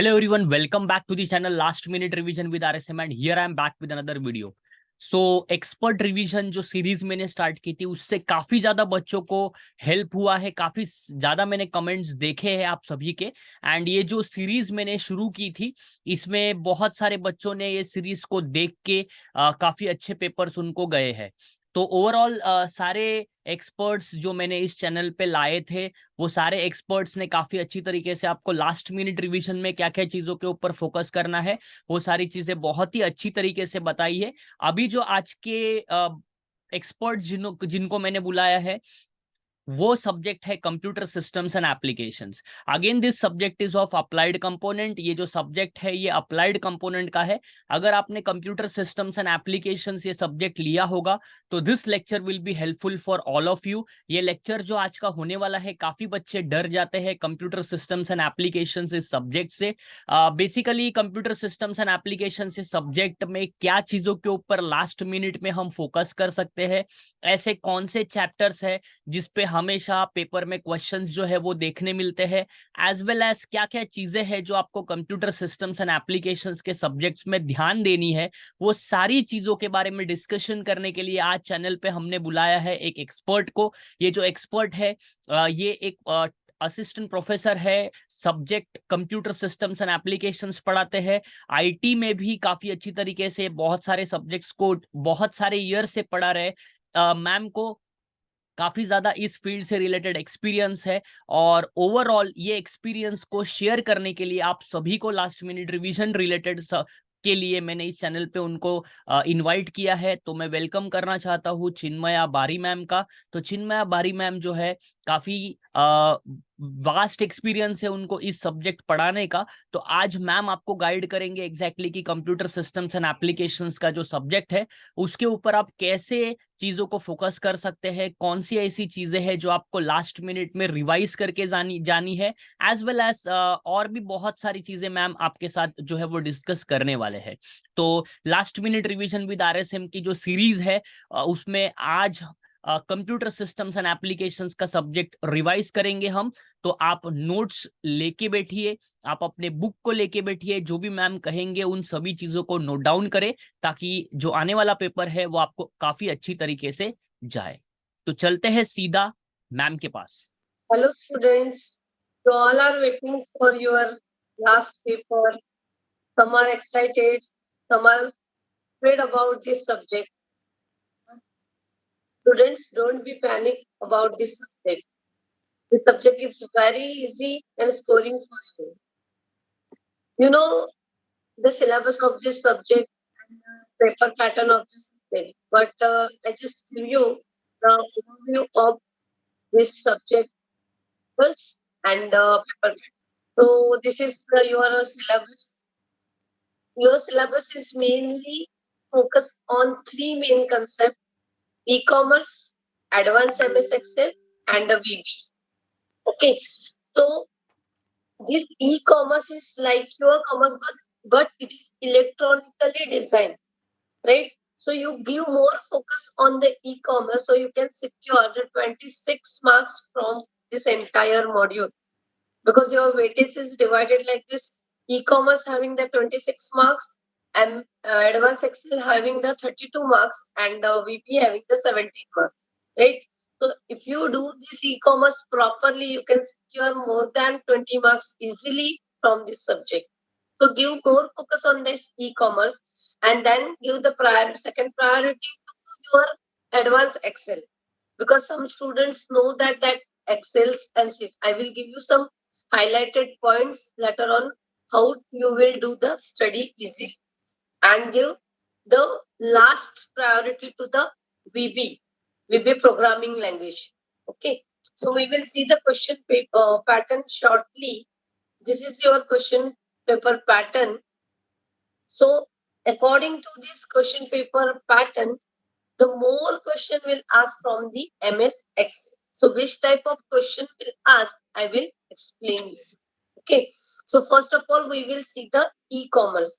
Hello everyone, welcome back to the channel. Last Minute Revision with RSM and here I am back with another video. So expert revision जो series मैंने start की थी उससे काफ़ी ज़्यादा बच्चों को हेल्प हुआ है काफ़ी ज़्यादा मैंने कमेंट्स देखे हैं आप सभी के। एंड ये जो सीरीज़ मैंने शुरू की थी इसमें बहुत सारे बच्चों ने ये सीरीज़ को देख के आ, काफ़ी अच्छे पेपर्स उनको गए हैं। तो ओवरऑल सारे एक्सपर्ट्स जो मैंने इस चैनल पे लाए थे, वो सारे एक्सपर्ट्स ने काफ़ी अच्छी तरीके से आपको लास्ट मिनट रिवीजन में क्या क्या चीज़ों के ऊपर फोकस करना है, वो सारी चीज़ें बहुत ही अच्छी तरीके से बताई है। अभी जो आज के एक्सपर्ट जिन, जिनको मैंने बुलाया है वो सब्जेक्ट है computer systems and applications again this subject is of applied component ये जो सब्जेक्ट है, ये अप्लाइड कंपोनेंट का है. अगर आपने कंप्यूटर सिस्टम्स एंड एप्लीकेशंस ये सब्जेक्ट लिया होगा तो this lecture will be helpful for all of you ये लेक्चर जो आज का होने वाला है, काफ़ी बच्चे डर जाते हैं कंप्यूटर सिस्टम्स एंड एप्लीकेशन इस सब्जेक्ट से. Basically computer systems and application इस सब्जेक्ट में क्या चीज़ों के ऊपर लास्ट मिनट में हम फोकस कर सकते हैं? ऐसे कौन से चैप्टर्स है जिसपे हम हमेशा पेपर में क्वेश्चंस जो है वो देखने मिलते हैं एज वेल एज क्या क्या चीज़ें हैं जो आपको कंप्यूटर सिस्टम्स एंड एप्लीकेशंस के सब्जेक्ट्स में ध्यान देनी है, वो सारी चीज़ों के बारे में डिस्कशन करने के लिए आज चैनल पे हमने बुलाया है एक एक्सपर्ट को। ये जो एक्सपर्ट है ये एक असिस्टेंट प्रोफेसर है subject computer systems and applications पढ़ाते हैं। आईटी में भी काफ़ी अच्छी तरीके से बहुत सारे सब्जेक्ट्स को बहुत सारे ईयर से पढ़ा रहे मैम को काफ़ी ज़्यादा इस फ़ील्ड से रिलेटेड एक्सपीरियंस है और ओवरऑल ये एक्सपीरियंस को शेयर करने के लिए आप सभी को लास्ट मिनट रिविजन रिलेटेड के लिए मैंने इस चैनल पे उनको इनवाइट किया है। तो मैं वेलकम करना चाहता हूँ चिन्मया बारी मैम का। तो चिन्मया बारी मैम जो है काफ़ी वास्ट एक्सपीरियंस है उनको इस सब्जेक्ट पढ़ाने का तो आज मैम आपको गाइड करेंगे एग्जैक्टली exactly कि कंप्यूटर सिस्टम्स एंड एप्लीकेशंस का जो सब्जेक्ट है, उसके ऊपर आप कैसे चीज़ों को फोकस कर सकते हैं, कौन सी ऐसी चीज़ें हैं जो आपको लास्ट मिनट में रिवाइज करके जानी जानी है एज वेल एज और भी बहुत सारी चीज़ें मैम आपके साथ जो है वो डिस्कस करने वाले हैं। तो last minute revision with RSM की जो सीरीज़ है उसमें आज कंप्यूटर सिस्टम्स एंड एप्लीकेशंस का सब्जेक्ट रिवाइज करेंगे हम तो आप नोट्स लेके बैठिए, आप अपने बुक को लेके बैठिए, जो भी मैम कहेंगे उन सभी चीज़ों को नोट डाउन करें, ताकि जो आने वाला पेपर है वो आपको काफ़ी अच्छी तरीके से जाए। तो चलते हैं सीधा मैम के पास। Hello students paper some are excited, some are afraid about this subject. Students, don't be panic about this subject. The subject is very easy and scoring for you. You know the syllabus of this subject and paper pattern of this subject, but uh, I just give you the overview of this subject first and uh, paper. So this is your syllabus. Your syllabus is mainly focused on three main concepts e-commerce, advanced MS Excel, and a VB. Okay, so this e-commerce is like your commerce bus, but it is electronically designed, right? So you give more focus on the e-commerce, so you can secure the 26 marks from this entire module. Because your weightage is divided like this, e-commerce having the 26 marks, and uh, advanced excel having the 32 marks and the VB having the 17 marks right? So if you do this e-commerce properly you can secure more than 20 marks easily from this subject. So give more focus on this e-commerce and then give the prior second priority to your advanced excel. Because some students know that that excels and shit i will give you some highlighted points later on how you will do the study easily and give the last priority to the VB, VB programming language. Okay, so we will see the question paper uh, pattern shortly. This is your question paper pattern. So according to this question paper pattern, the more question will ask from the MS Excel. So which type of question will ask, I will explain. Okay, so first of all, we will see the e-commerce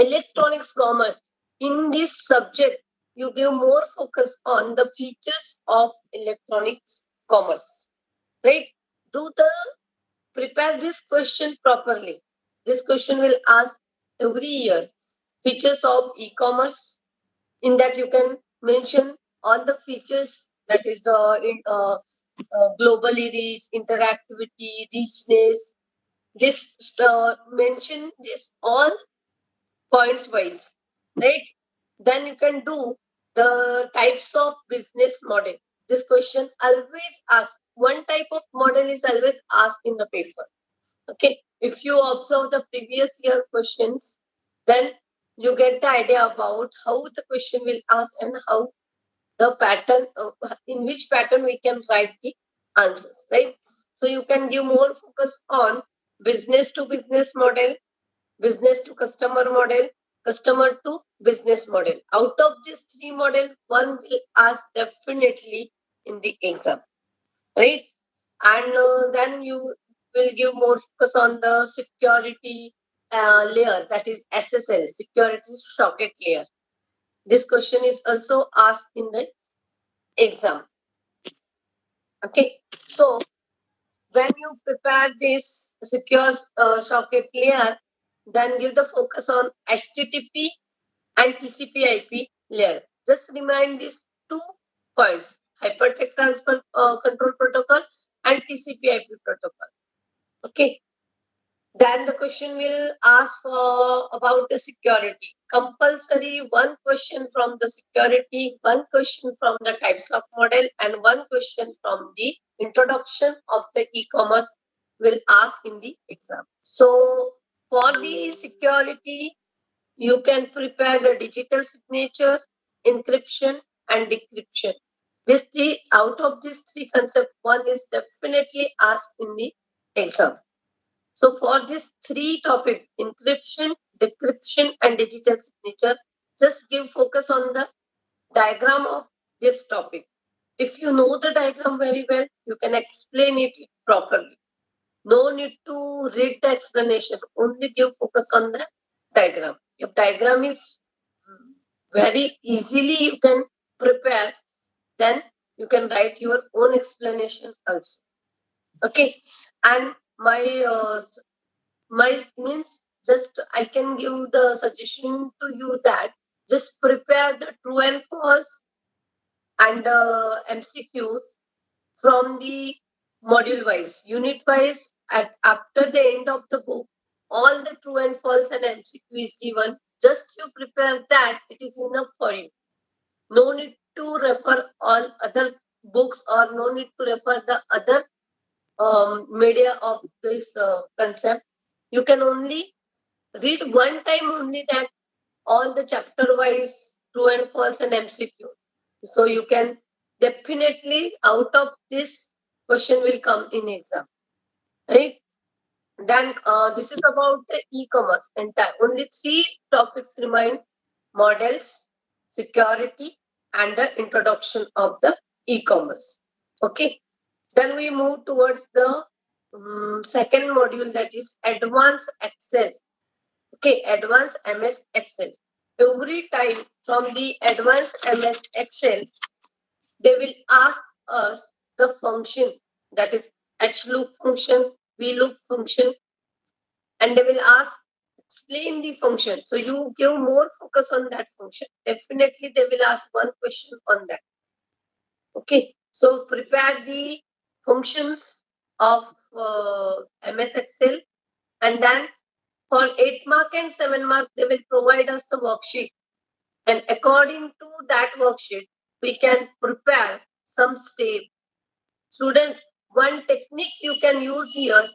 electronics commerce. In this subject, you give more focus on the features of electronics commerce. Right? Do the prepare this question properly. this question will ask every year features of e-commerce in that you can mention all the features that is uh, in uh, uh, globally reach interactivity richness this uh, mention this all points wise right? Then you can do the types of business model. This question always asked one type of model is always asked in the paper. Okay if you observe the previous year questions then you get the idea about how the question will ask and how the pattern uh, in which pattern we can write the answers right? So you can give more focus on business to business model business to customer model customer to business model. Out of these three model one will ask definitely in the exam right? And uh, then you will give more focus on the security uh, layer that is ssl security socket layer. This question is also asked in the exam. Okay so when you prepare this secure uh, socket layer then give the focus on http and tcp ip layer. Just remind these two points hypertext transfer uh, control protocol and tcp ip protocol. Okay? Then the question will ask for about the security. Compulsory one question from the security one question from the types of model and one question from the introduction of the e-commerce will ask in the exam. So for the security you can prepare the digital signature encryption and decryption this three out of these three concepts one is definitely asked in the exam so for this three topic, encryption, decryption, and digital signature, just give focus on the diagram of this topic. If you know the diagram very well, you can explain it properly. No need to read the explanation, only give focus on the diagram. If diagram is very easily you can prepare, then you can write your own explanation also. Okay, and my uh, my means just i can give the suggestion to you that just prepare the true and false and uh, mcqs from the module wise unit wise at after the end of the book all the true and false and mcq is given just you prepare that it is enough for you. No need to refer all other books or no need to refer the other um, media of this uh, concept. You can only read one time only that all the chapter wise true and false and mcq so you can definitely out of this question will come in exam. Right? Then uh, this is about the e-commerce entire. Only three topics remain models security and the introduction of the e-commerce. Okay? Then we move towards the um, second module that is advanced Excel. Okay, advanced MS Excel. Every time from the advanced MS Excel, they will ask us the function that is HLOOK function, VLOOK function, and they will ask explain the function. So you give more focus on that function. Definitely they will ask one question on that. Okay, so prepare the functions of uh, MS Excel and then for 8 mark and 7 mark they will provide us the worksheet and according to that worksheet we can prepare some step. Students, one technique you can use here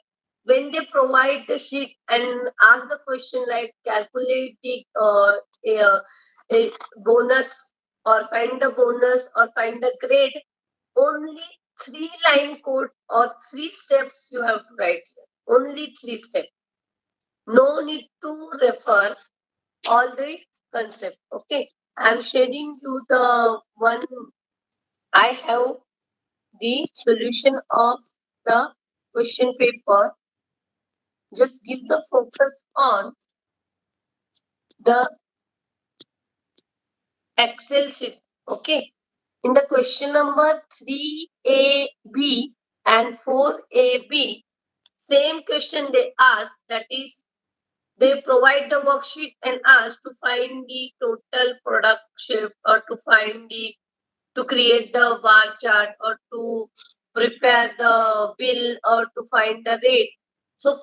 when they provide the sheet and ask the question like calculate the uh, a, a bonus or find the bonus or find the grade only three line code or three steps you have to write here. Only three steps. No need to refer all the concept. Okay. I'm sharing you the one I have the solution of the question paper. Just give the focus on the Excel sheet. Okay. In the question number 3AB and 4AB, same question they ask that is they provide the worksheet and ask to find the total product shift or to find the to create the bar chart or to prepare the bill or to find the rate. So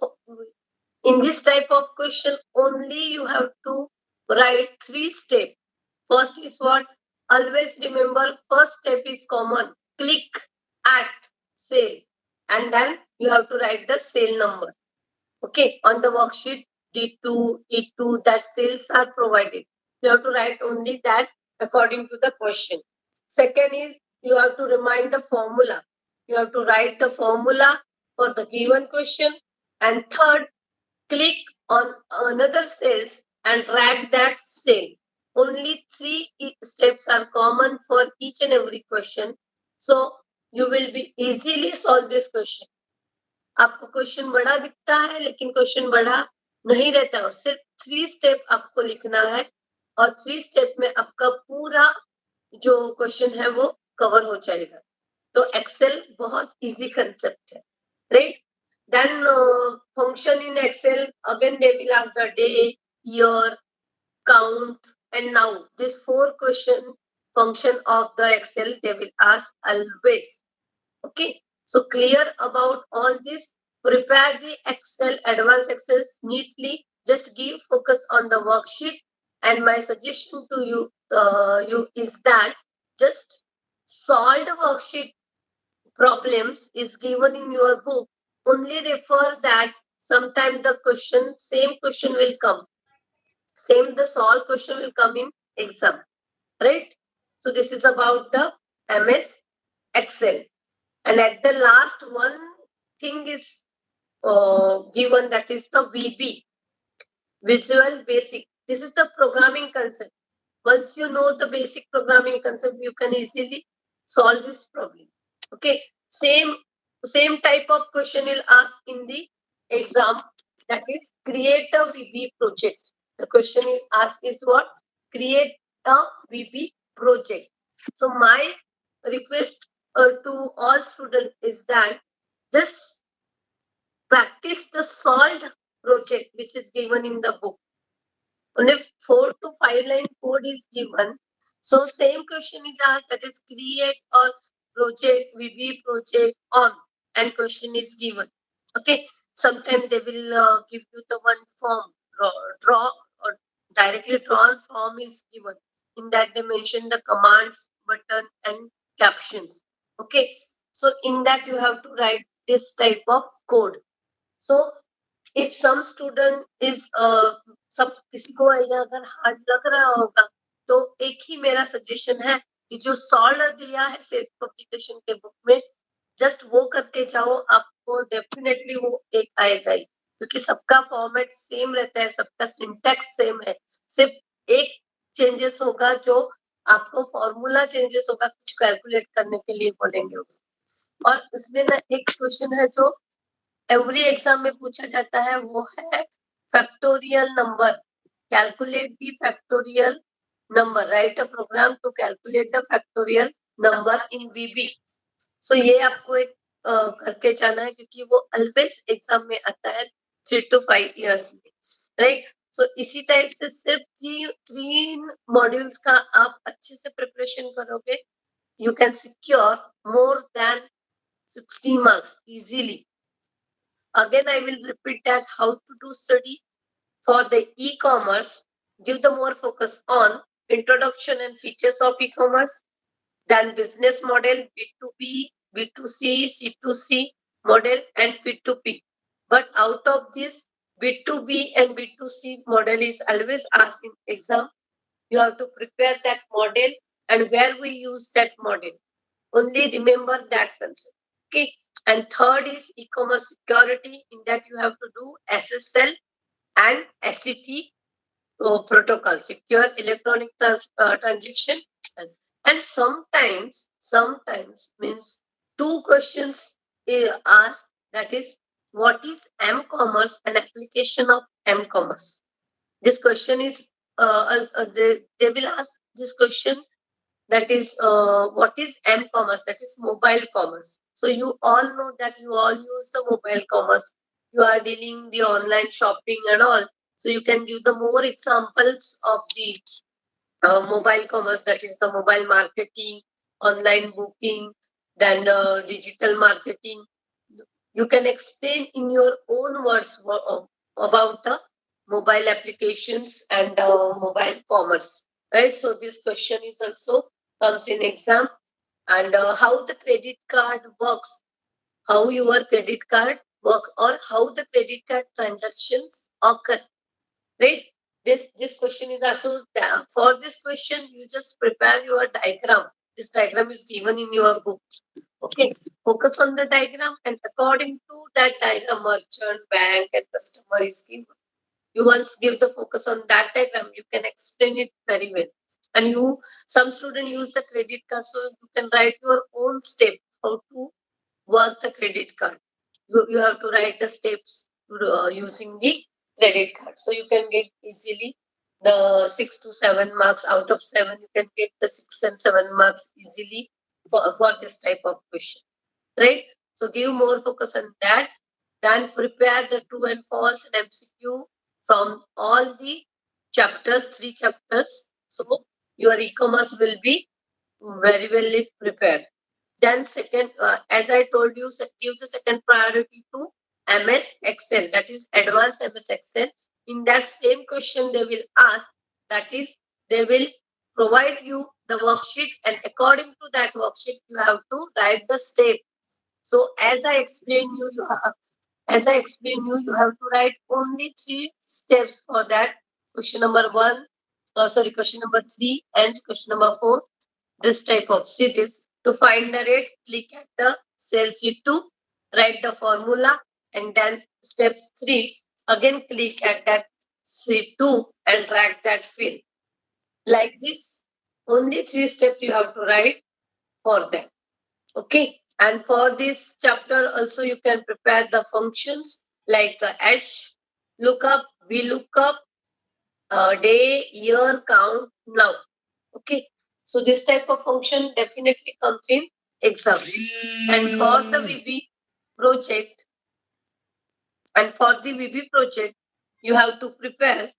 in this type of question only you have to write three steps first is what? Always remember first step is common. Click at sale. And then you have to write the sale number. Okay? On the worksheet D2, E2 that sales are provided. You have to write only that according to the question. Second is you have to remind the formula. You have to write the formula for the given question. And third, click on another cells and drag that cell. Only three steps are common for each and every question. So you will be easily solve this question. आपको question बड़ा दिखता है लेकिन question बड़ा नहीं रहता है सिर्फ़ थ्री स्टेप आपको लिखना है और थ्री स्टेप में आपका पूरा जो क्वेश्चन है वो कवर हो जाएगा। तो एक्सेल बहुत इजी कंसेप्ट है right then function in Excel again they will ask the day year count and now this four question function of the Excel they will ask always okay so clear about all this prepare the excel, advanced excel neatly. Just give focus on the worksheet. And my suggestion to you, uh, you is that just solve the worksheet problems is given in your book. Only refer that sometimes the question, same question will come. Same the solve question will come in exam. Right? So this is about the MS Excel. And at the last one thing is uh, given that is the VB, Visual Basic. This is the programming concept. Once you know the basic programming concept, you can easily solve this problem. Okay, same same type of question will ask in the exam. That is, create a VB project. The question is asked is what? Create a VB project. So my request uh, to all students is that just practice the solved project which is given in the book only four to five line code is given. So same question is asked that is create or project, VB project on and question is given. Okay. Sometimes they will uh, give you the one form, draw, draw or directly drawn form is given. In that they mention the commands, button and captions. Okay. So in that you have to write this type of code. So if some student is uh, सब किसी को अगर hard लग रहा होगा तो एक ही मेरा सजेशन है कि जो सॉल्व दिया है सेल्फ पब्लिकेशन के बुक में जस्ट वो करके जाओ, आपको डेफिनेटली वो एक आएगा ही। क्योंकि सबका फॉर्मेट सेम रहता है, सबका सिंटेक्स सेम है। सिर्फ़ एक चेंजेस होगा जो आपको फॉर्मूला चेंजेस होगा, कुछ कैलकुलेट करने के लिए बोलेंगे उसको और उसमें ना एक क्वेश्चन है जो एवरी एग्ज़ाम में पूछा जाता है, वो है factorial number calculate the factorial number write a program to calculate the factorial number in VB so ये आपको एक करके जाना है क्योंकि वो ऑलवेज एग्ज़ाम में आता है थ्री टू फाइव इयर्स में राइट सो इसी टाइप से सिर्फ़ थ्री थ्री मॉड्यूल्स का आप अच्छे से प्रिपरेशन करोगे you can secure more than 60 marks easily. Again, I will repeat that how to do study for the e-commerce. Give the more focus on introduction and features of e-commerce, then business model, B2B, B2C, C2C model, and P2P. But out of this, B2B and B2C model is always asked in exam. You have to prepare that model and where we use that model. Only remember that concept. Okay. And third is e-commerce security. In that you have to do SSL and SET uh, protocol, secure electronic trans uh, transaction. And, and sometimes, sometimes means two questions are asked. That is, what is m-commerce and application of m-commerce? This question is, uh, uh, they, they will ask this question that is, uh, what is m-commerce? That is mobile commerce. So you all know that you all use the mobile commerce. You are dealing the online shopping and all. So you can give the more examples of the uh, mobile commerce, that is the mobile marketing, online booking, then uh, digital marketing. You can explain in your own words uh, about the mobile applications and uh, mobile commerce, right? So this question is also comes in exam and uh, how the credit card works, how your credit card work or how the credit card transactions occur, right? This this question is also for this question you just prepare your diagram. This diagram is given in your book. Okay, focus on the diagram and according to that diagram, merchant, bank, and customer is given. You once give the focus on that diagram, you can explain it very well. And you, some student use the credit card, so you can write your own step how to work the credit card. You, you have to write the steps uh, using the credit card. So you can get easily the six to seven marks out of seven. You can get the six and seven marks easily for, for this type of question, right? So give more focus on that. Then prepare the true and false and MCQ from all the chapters, three chapters. So your e-commerce will be very well prepared. Then second, uh, as I told you, give the second priority to MS Excel, that is advanced MS Excel. In that same question, they will ask, that is, they will provide you the worksheet, and according to that worksheet, you have to write the step. So as I explained you, you have, as I explained you, you have to write only three steps for that. Question number one, uh, sorry, question number three and question number four. This type of sheet is to find the rate, click at the cell sheet two, write the formula, and then step three, again click at that sheet two and drag that field. Like this, only three steps you have to write for them. Okay. And for this chapter also you can prepare the functions like uh, H lookup, V lookup, uh, day, year, count, now. Okay. So this type of function definitely comes in exam. And for the VB project, and for the VB project, you have to prepare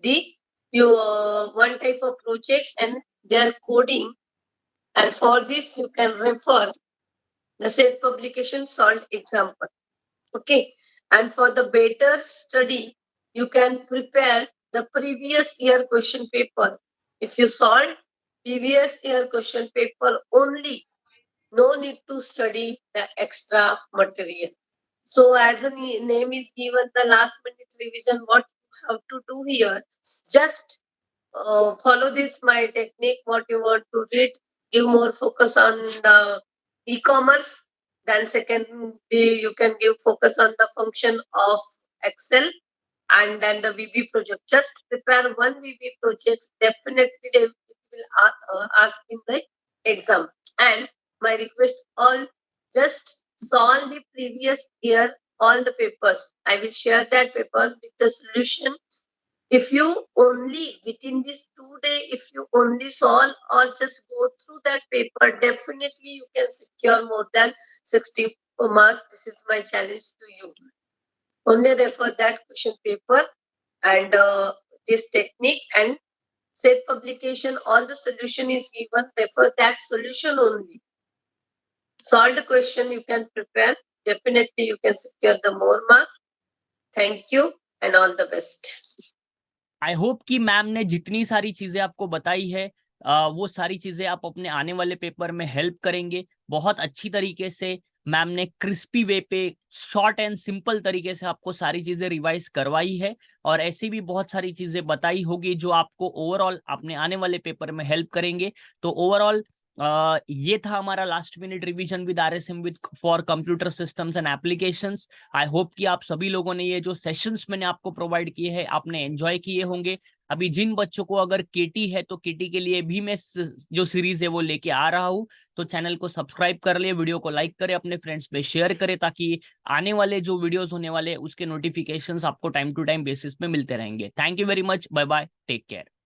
the your one type of project and their coding. And for this, you can refer the self publication solved example. Okay. And for the better study, you can prepare the previous year question paper. If you solve previous year question paper only, no need to study the extra material. So as ne- name is given, the last minute revision, what you have to do here, just uh, follow this my technique, what you want to read, give more focus on the e-commerce. Then secondly, you can give focus on the function of Excel and then the VB project. Just prepare one VB project. Definitely they will uh, ask in the exam. And my request all just solve the previous year all the papers. I will share that paper with the solution. If you only within this two day, if you only solve or just go through that paper, definitely you can secure more than 60 marks. This is my challenge to you. Only refer that question paper and uh, this technique and said publication, all the solution is given, refer that solution only. Solve the question you can prepare. Definitely you can secure the more marks. Thank you and all the best. I hope कि ma'am ने जितनी सारी चीज़ें आपको बताई है अ, वो सारी चीज़ें आप अपने आने वाले पेपर में हेल्प करेंगे बहुत अच्छी तरीके से मैम ने क्रिस्पी वे पे शॉर्ट एंड सिंपल तरीके से आपको सारी चीज़ें रिवाइज करवाई है और ऐसी भी बहुत सारी चीज़ें बताई होगी जो आपको ओवरऑल अपने आने वाले पेपर में हेल्प करेंगे। तो ओवरऑल ये था हमारा last minute revision with R S M with for computer systems and applications I hope कि आप सभी लोगों ने ये जो सेशंस मैंने आपको प्रोवाइड किए हैं, आपने एंजॉय किए होंगे। अभी जिन बच्चों को अगर केटी है तो केटी के लिए भी मैं जो सीरीज़ है वो लेके आ रहा हूँ। तो चैनल को सब्सक्राइब कर ले, वीडियो को लाइक करे, अपने फ्रेंड्स पे शेयर करे, ताकि आने वाले जो वीडियोस होने वाले उसके नोटिफिकेशंस आपको टाइम टू टाइम बेसिस पे मिलते रहेंगे। Thank you very much, bye bye, take care.